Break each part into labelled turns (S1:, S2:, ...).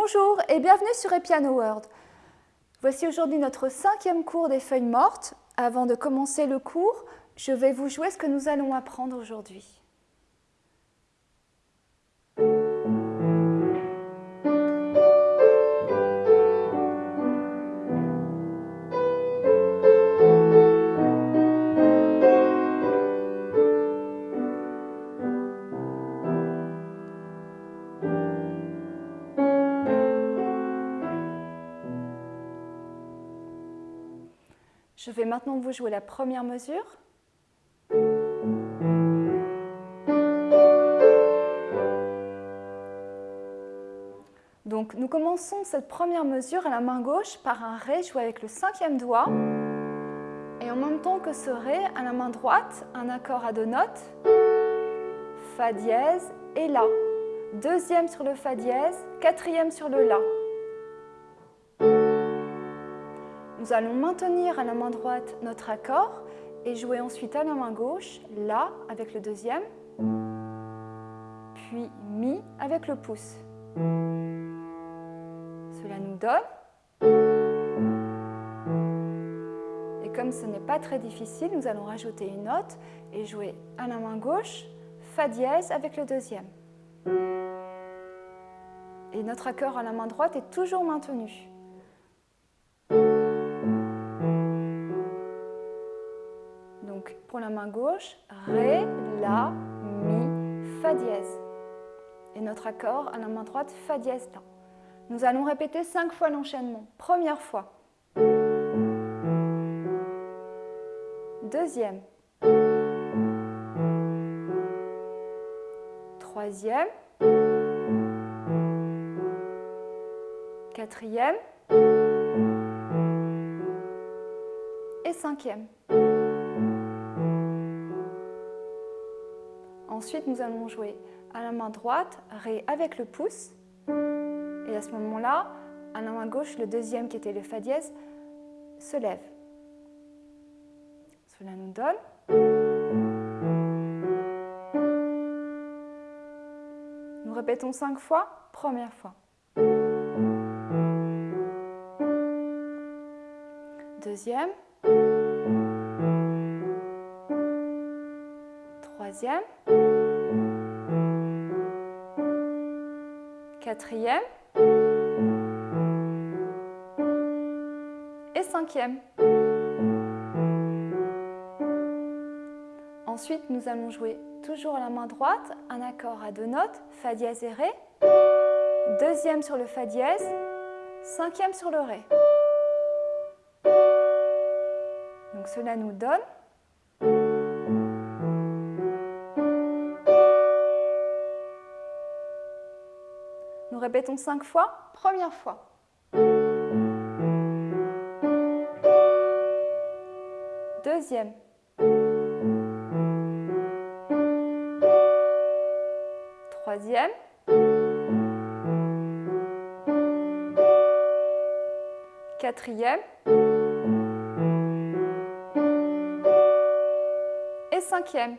S1: Bonjour et bienvenue sur Epiano World. Voici aujourd'hui notre cinquième cours des feuilles mortes. Avant de commencer le cours, je vais vous jouer ce que nous allons apprendre aujourd'hui. Je vais maintenant vous jouer la première mesure. Donc nous commençons cette première mesure à la main gauche par un Ré joué avec le cinquième doigt. Et en même temps que ce Ré, à la main droite, un accord à deux notes, Fa dièse et La. Deuxième sur le Fa dièse, quatrième sur le La. Nous allons maintenir à la main droite notre accord et jouer ensuite à la main gauche La avec le deuxième, puis Mi avec le pouce. Cela nous donne. Et comme ce n'est pas très difficile, nous allons rajouter une note et jouer à la main gauche Fa dièse avec le deuxième. Et notre accord à la main droite est toujours maintenu. Pour la main gauche, Ré, La, Mi, Fa dièse. Et notre accord à la main droite, Fa dièse, La. Nous allons répéter cinq fois l'enchaînement. Première fois. Deuxième. Troisième. Quatrième. Et cinquième. Ensuite, nous allons jouer à la main droite, Ré avec le pouce. Et à ce moment-là, à la main gauche, le deuxième qui était le Fa dièse se lève. Cela nous donne. Nous répétons cinq fois. Première fois. Deuxième. Troisième. Quatrième et cinquième. Ensuite, nous allons jouer toujours la main droite un accord à deux notes, Fa dièse et Ré, deuxième sur le Fa dièse, cinquième sur le Ré. Donc cela nous donne répétons cinq fois. Première fois. Deuxième. Troisième. Quatrième. Et cinquième.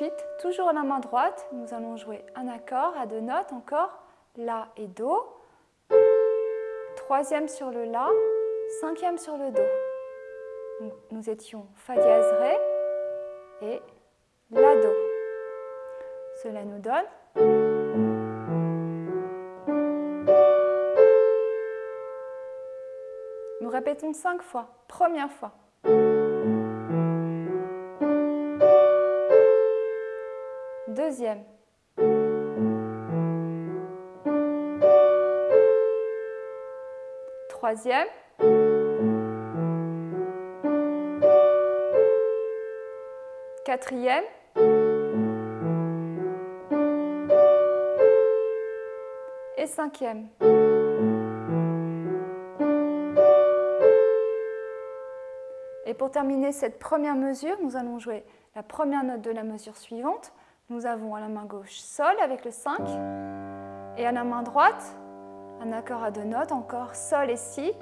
S1: Ensuite, toujours la main droite, nous allons jouer un accord à deux notes encore, La et Do. Troisième sur le La, cinquième sur le Do. nous étions Fa dièse Ré et La Do. Cela nous donne Nous répétons cinq fois. Première fois. Deuxième. Troisième. Quatrième. Et cinquième. Et pour terminer cette première mesure, nous allons jouer la première note de la mesure suivante. Nous avons à la main gauche Sol avec le 5 et à la main droite un accord à deux notes, encore Sol et Si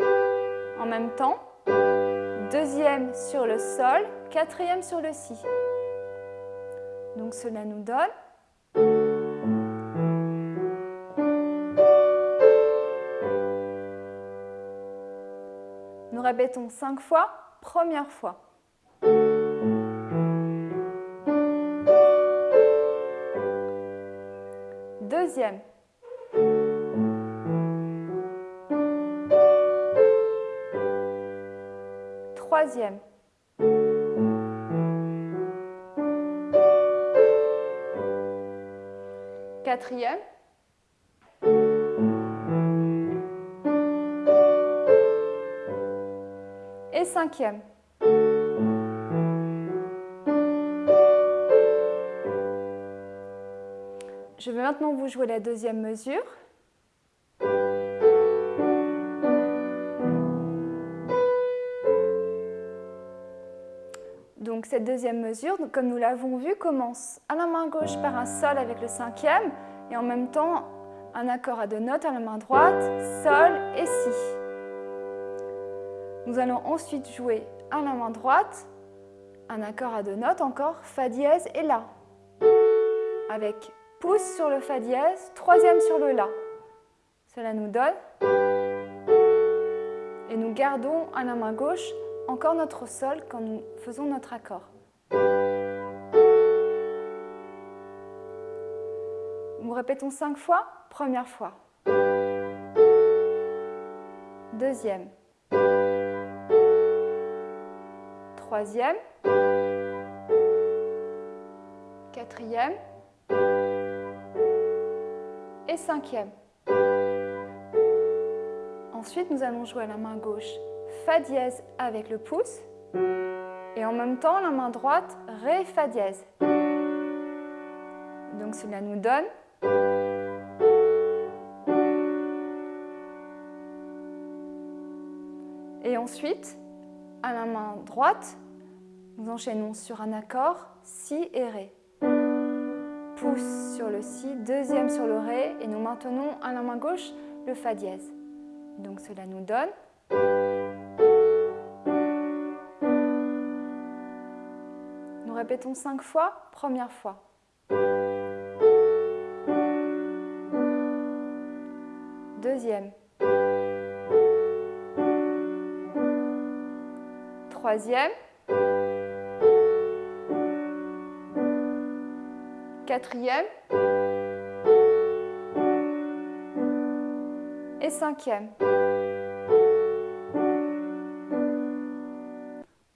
S1: en même temps. Deuxième sur le Sol, quatrième sur le Si. Donc cela nous donne Nous répétons cinq fois, première fois. Deuxième. Troisième. Quatrième. Et cinquième. Je vais maintenant vous jouer la deuxième mesure. Donc cette deuxième mesure, comme nous l'avons vu, commence à la main gauche par un sol avec le cinquième et en même temps un accord à deux notes à la main droite, sol et si. Nous allons ensuite jouer à la main droite un accord à deux notes encore, fa dièse et la, avec pouce sur le fa dièse, troisième sur le la. Cela nous donne et nous gardons à la main gauche encore notre sol quand nous faisons notre accord. Nous répétons cinq fois. Première fois. Deuxième. Troisième. Quatrième. Et cinquième. Ensuite, nous allons jouer à la main gauche Fa dièse avec le pouce et en même temps la main droite Ré Fa dièse. Donc cela nous donne Et ensuite, à la main droite, nous enchaînons sur un accord Si et Ré. Pouce sur le Si, deuxième sur le Ré et nous maintenons à la main gauche le Fa dièse. Donc cela nous donne Nous répétons cinq fois. Première fois. Deuxième. Troisième. Quatrième. Et cinquième.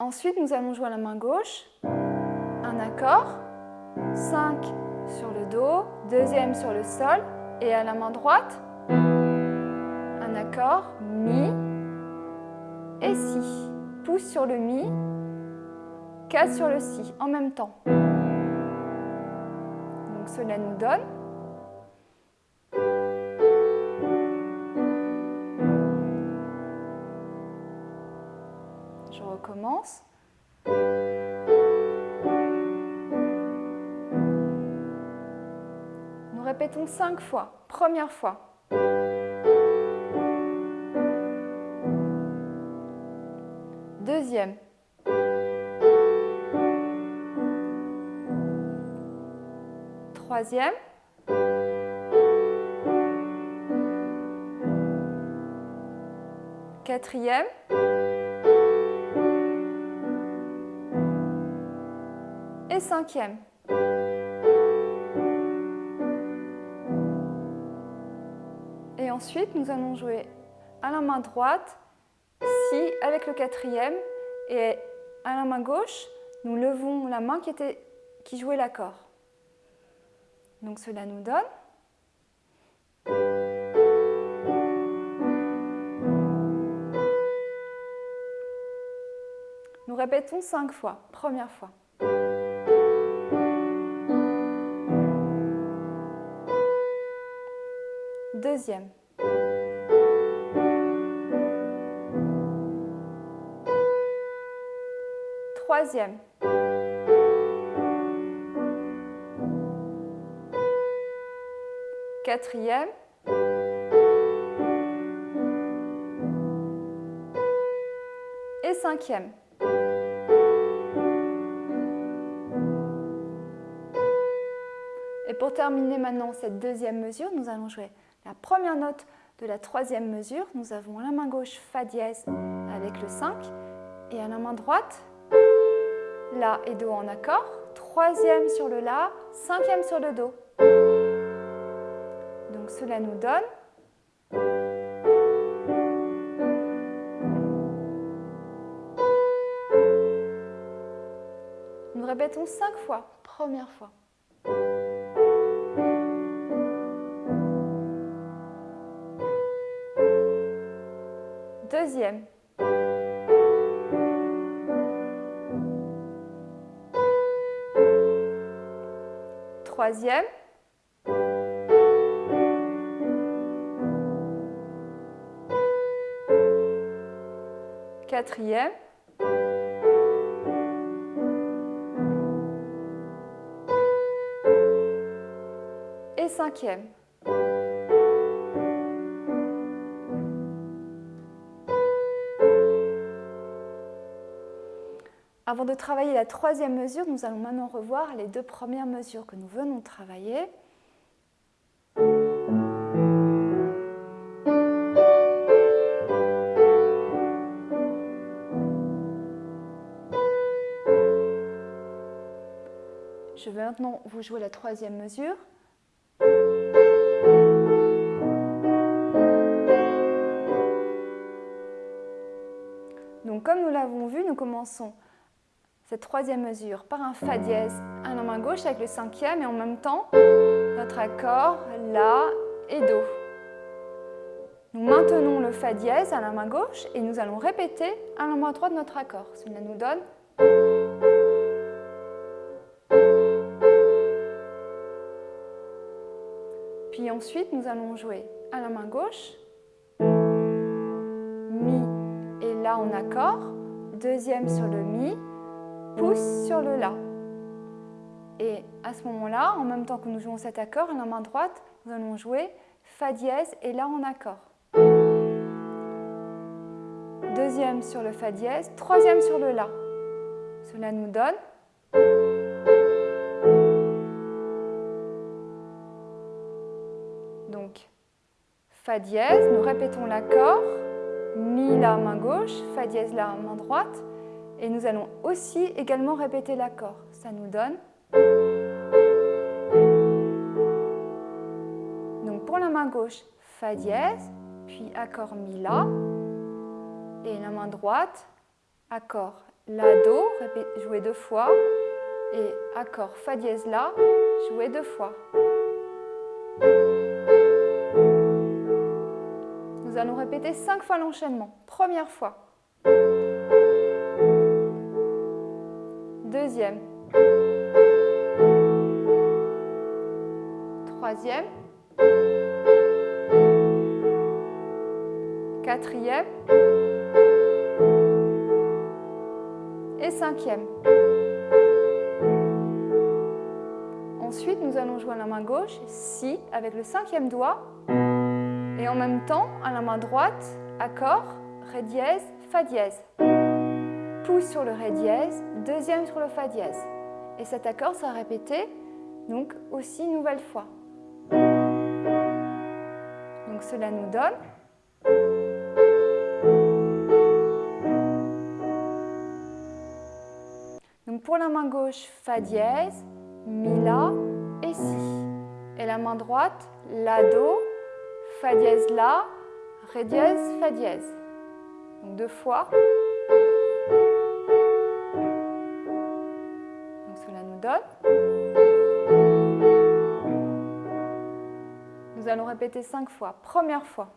S1: Ensuite, nous allons jouer à la main gauche, un accord, 5 sur le Do, deuxième sur le Sol, et à la main droite, un accord, Mi et Si. Pouce sur le Mi, 4 sur le Si, en même temps. Donc cela nous donne Je recommence. Nous répétons cinq fois. Première fois. Deuxième. Troisième. Quatrième. Et cinquième. Et ensuite, nous allons jouer à la main droite, si avec le quatrième, et à la main gauche, nous levons la main qui, était, qui jouait l'accord. Donc cela nous donne Nous répétons cinq fois. Première fois. Deuxième. Troisième. Quatrième. Et cinquième. Et pour terminer maintenant cette deuxième mesure, nous allons jouer la première note de la troisième mesure. Nous avons la main gauche Fa dièse avec le 5 et à la main droite La et Do en accord, troisième sur le La, cinquième sur le Do. Nous donne Nous répétons cinq fois, première fois. Deuxième. Troisième. Quatrième. Et cinquième. Avant de travailler la troisième mesure, nous allons maintenant revoir les deux premières mesures que nous venons de travailler. Vais maintenant vous jouer la troisième mesure. Donc comme nous l'avons vu, nous commençons cette troisième mesure par un Fa dièse à la main gauche avec le cinquième et en même temps notre accord La et Do. Nous maintenons le Fa dièse à la main gauche et nous allons répéter à la main droite notre accord. Cela nous donne Puis ensuite, nous allons jouer à la main gauche Mi et La en accord, deuxième sur le Mi, pouce sur le La. Et à ce moment-là, en même temps que nous jouons cet accord, à la main droite, nous allons jouer Fa dièse et La en accord. Deuxième sur le Fa dièse, troisième sur le La. Cela nous donne Fa dièse, nous répétons l'accord, Mi, La, main gauche, Fa dièse, La, main droite, et nous allons aussi également répéter l'accord. Ça nous donne... Donc pour la main gauche, Fa dièse, puis accord Mi, La. Et la main droite, accord La, Do, jouer deux fois. Et accord Fa dièse, La, jouer deux fois. Allons répéter cinq fois l'enchaînement. Première fois. Deuxième. Troisième. Quatrième. Et cinquième. Ensuite, nous allons à la main gauche, Si, avec le cinquième doigt. Et en même temps, à la main droite, accord, Ré dièse, Fa dièse pouce sur le Ré dièse, deuxième sur le Fa dièse. Et cet accord sera répété donc aussi une nouvelle fois. Donc cela nous donne Donc pour la main gauche, Fa dièse, Mi, La et Si. Et la main droite, La, Do, Fa dièse, La, Ré dièse, Fa dièse. Donc deux fois. Nous allons répéter cinq fois. Première fois.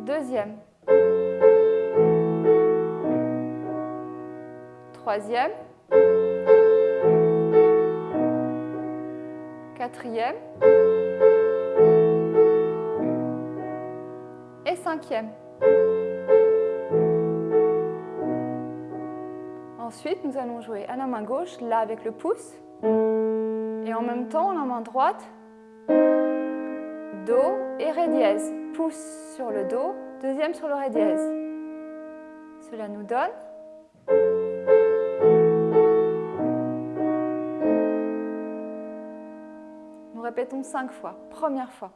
S1: Deuxième. Troisième. Quatrième. Et cinquième. Ensuite, nous allons jouer à la main gauche, là avec le pouce, et en même temps, la main droite, Do et Ré dièse. Pouce sur le Do, deuxième sur le Ré dièse. Cela nous donne répétons cinq fois. Première fois.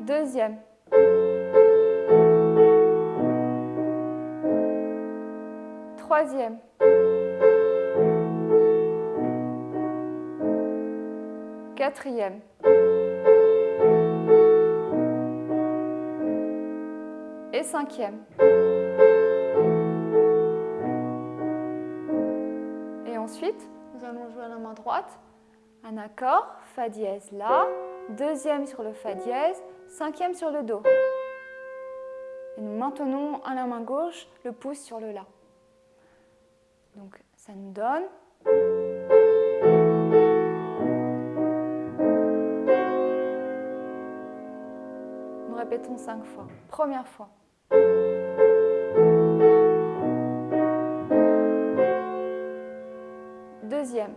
S1: Deuxième. Troisième. Quatrième. Et cinquième. Nous allons jouer à la main droite un accord, Fa dièse La, deuxième sur le Fa dièse, cinquième sur le Do. Et nous maintenons à la main gauche le pouce sur le La. Donc ça nous donne Nous répétons cinq fois. Première fois. Deuxième.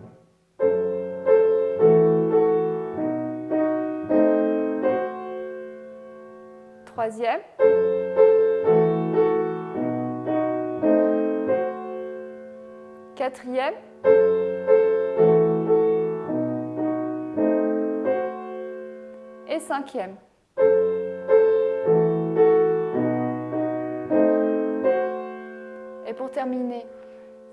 S1: Troisième. Quatrième. Et cinquième. Et pour terminer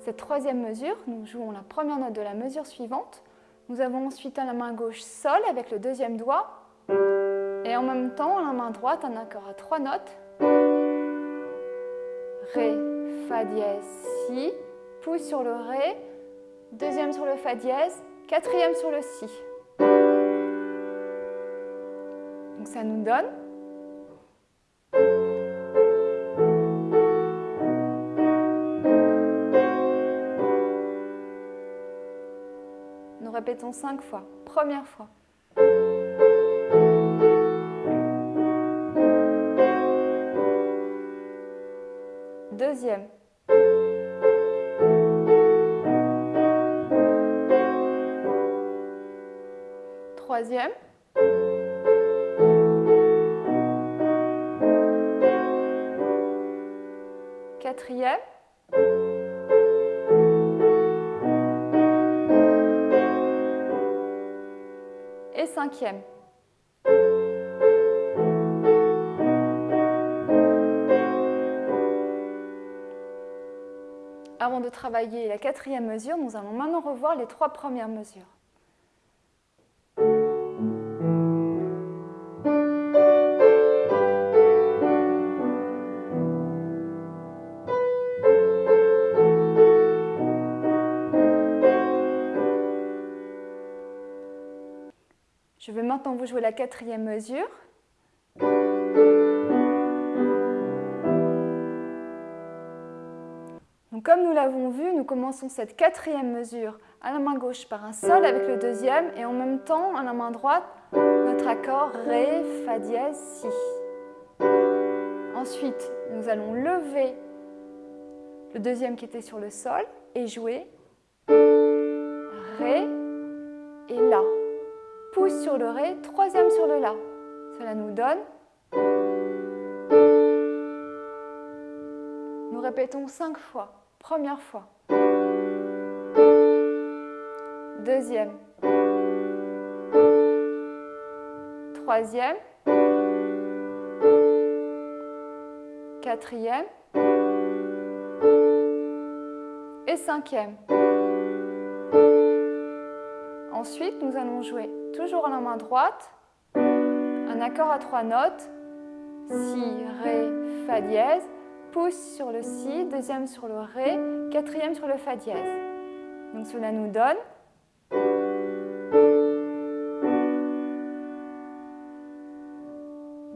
S1: cette troisième mesure, nous jouons la première note de la mesure suivante. Nous avons ensuite à la main gauche Sol avec le deuxième doigt et en même temps la main droite un accord à trois notes. Ré, Fa dièse, Si, pouce sur le Ré, deuxième sur le Fa dièse, quatrième sur le Si. Donc ça nous donne répétons cinq fois. Première fois. Deuxième. Troisième. Quatrième. Avant de travailler la quatrième mesure, nous allons maintenant revoir les trois premières mesures. Vous jouer la quatrième mesure. Donc, comme nous l'avons vu, nous commençons cette quatrième mesure à la main gauche par un Sol avec le deuxième et en même temps à la main droite notre accord Ré, Fa dièse, Si. Ensuite, nous allons lever le deuxième qui était sur le Sol et jouer Ré et La. Pouce sur le Ré, troisième sur le La. Cela nous donne Nous répétons cinq fois. Première fois. Deuxième. Troisième. Quatrième. Et cinquième. Ensuite, nous allons jouer toujours à la main droite un accord à trois notes. Si, Ré, Fa dièse pouce sur le Si, deuxième sur le Ré, quatrième sur le Fa dièse. Donc cela nous donne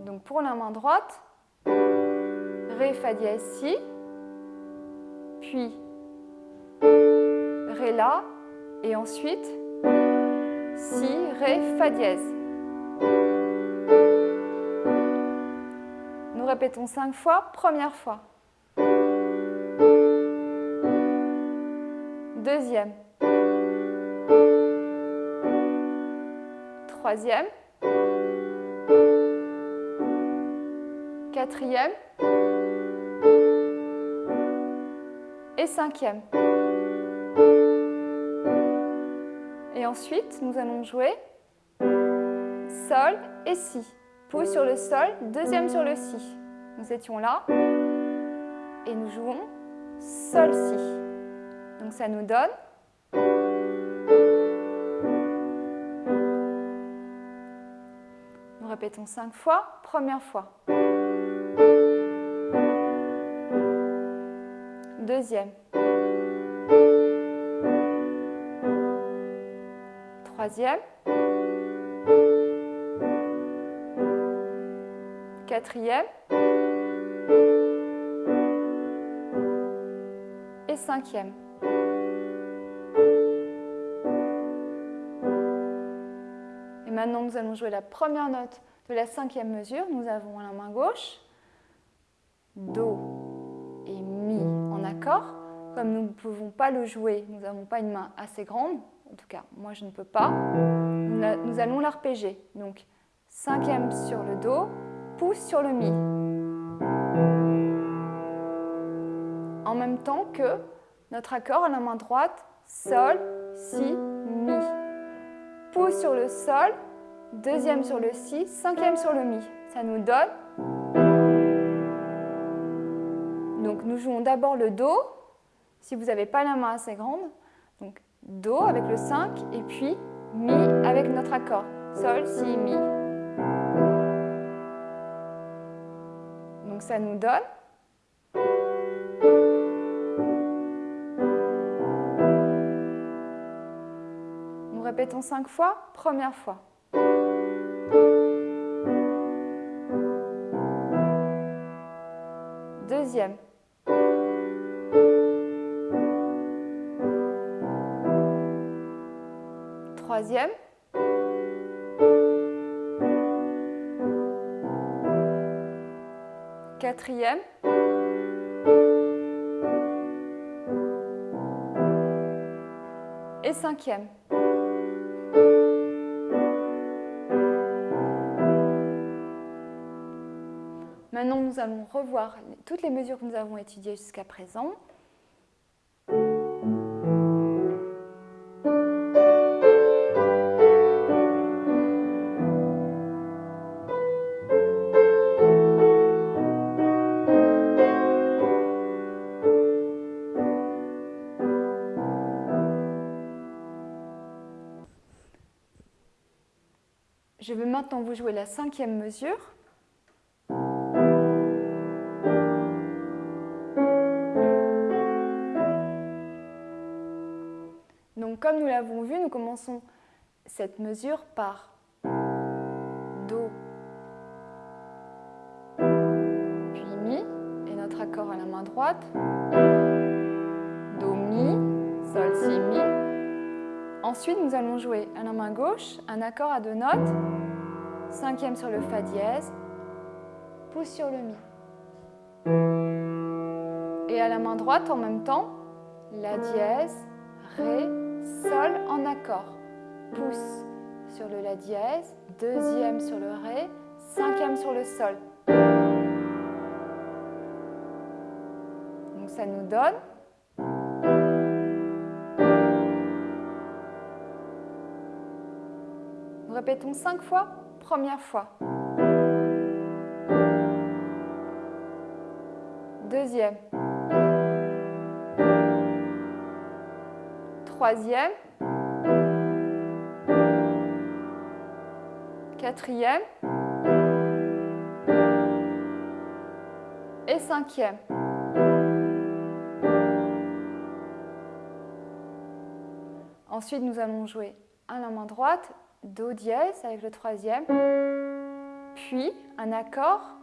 S1: Donc pour la main droite, Ré, Fa dièse, Si, puis Ré, La, et ensuite Si, Ré, Fa dièse. Nous répétons cinq fois, première fois. Deuxième. Troisième. Quatrième. Et cinquième. Ensuite, nous allons jouer Sol et Si. Pouce sur le Sol, deuxième sur le Si. Nous étions là et nous jouons Sol, Si. Donc ça nous donne Nous répétons cinq fois. Première fois. Deuxième. Troisième. Quatrième. Et cinquième. Et maintenant, nous allons jouer la première note de la cinquième mesure. Nous avons à la main gauche Do et Mi en accord. Comme nous ne pouvons pas le jouer, nous n'avons pas une main assez grande, en tout cas, moi je ne peux pas, nous allons l'arpéger. Donc, cinquième sur le Do, pouce sur le Mi. En même temps que notre accord à la main droite, Sol, Si, Mi. Pouce sur le Sol, deuxième sur le Si, cinquième sur le Mi. Ça nous donne... Donc nous jouons d'abord le Do, si vous n'avez pas la main assez grande. Donc Do avec le 5 et puis Mi avec notre accord. Sol, Si, Mi. Donc ça nous donne Nous répétons cinq fois. Première fois. Troisième. Quatrième. Et cinquième. Maintenant, nous allons revoir toutes les mesures que nous avons étudiées jusqu'à présent. Je vais maintenant vous jouer la cinquième mesure. Donc comme nous l'avons vu, nous commençons cette mesure par Do, puis Mi, et notre accord à la main droite, Do, Mi, Sol, Si, Mi. Ensuite, nous allons jouer à la main gauche un accord à deux notes, cinquième sur le Fa dièse, pouce sur le Mi. Et à la main droite, en même temps, La dièse, Ré, Sol en accord. Pouce sur le La dièse, deuxième sur le Ré, cinquième sur le Sol. Donc ça nous donne Nous répétons cinq fois. Première fois. Deuxième. Troisième. Quatrième. Et cinquième. Ensuite, nous allons jouer à la main droite, Do dièse avec le troisième, puis un accord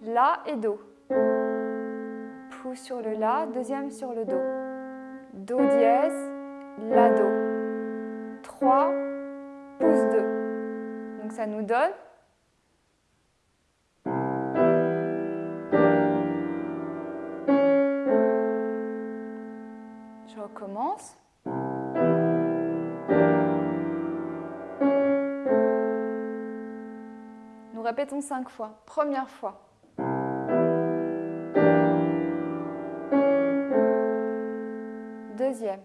S1: La et Do. Pouce sur le La, deuxième sur le Do. Do dièse, La, Do. 3, pouce 2. Donc ça nous donne Je recommence. Répétons cinq fois. Première fois. Deuxième.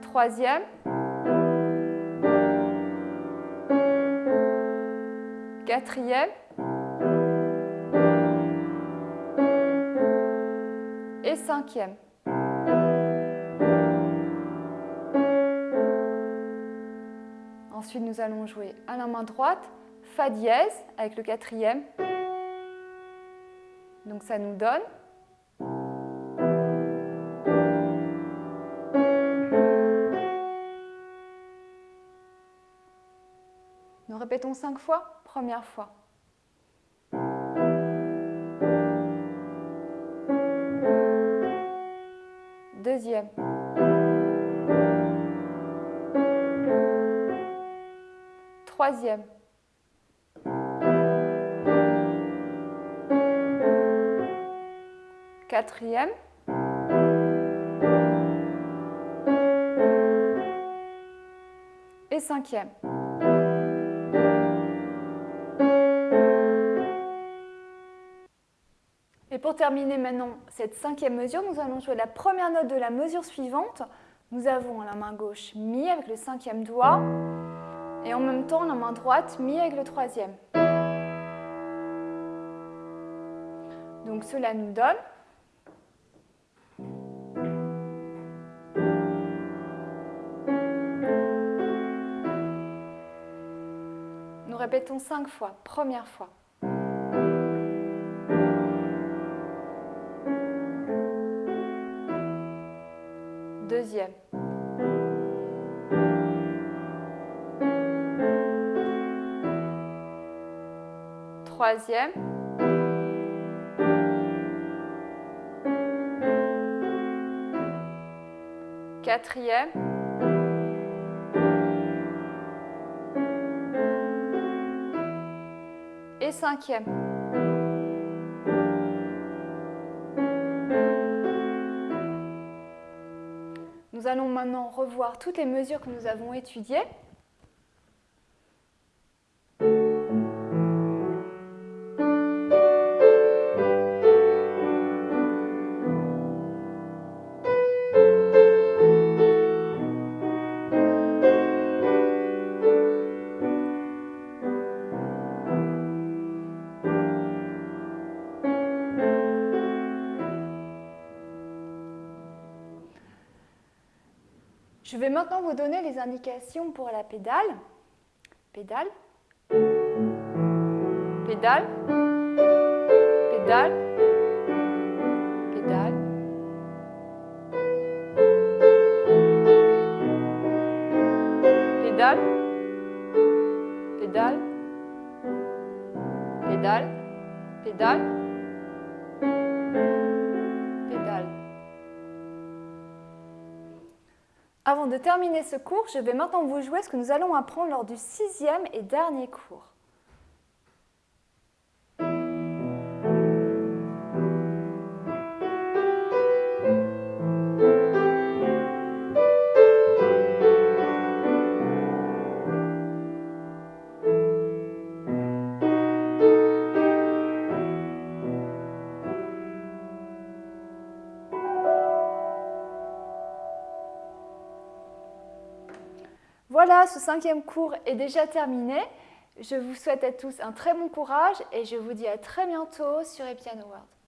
S1: Troisième. Quatrième. Et cinquième. Ensuite, nous allons jouer à la main droite, Fa dièse avec le quatrième. Donc ça nous donne Nous répétons cinq fois. Première fois. Deuxième. Troisième. Quatrième. Et cinquième. Et pour terminer maintenant cette cinquième mesure, nous allons jouer la première note de la mesure suivante. Nous avons la main gauche Mi avec le cinquième doigt et en même temps la main droite Mi avec le troisième. Donc cela nous donne Nous répétons cinq fois. Première fois. Deuxième. Troisième. Quatrième. Et cinquième. Nous allons maintenant revoir toutes les mesures que nous avons étudiées. Vais maintenant vous donner les indications pour la pédale. Pédale. Pédale. Pédale. Pédale. Pédale. Pédale. Pédale. Pédale. Avant de terminer ce cours, je vais maintenant vous jouer ce que nous allons apprendre lors du sixième et dernier cours. Ce cinquième cours est déjà terminé. Je vous souhaite à tous un très bon courage et je vous dis à très bientôt sur Epiano World.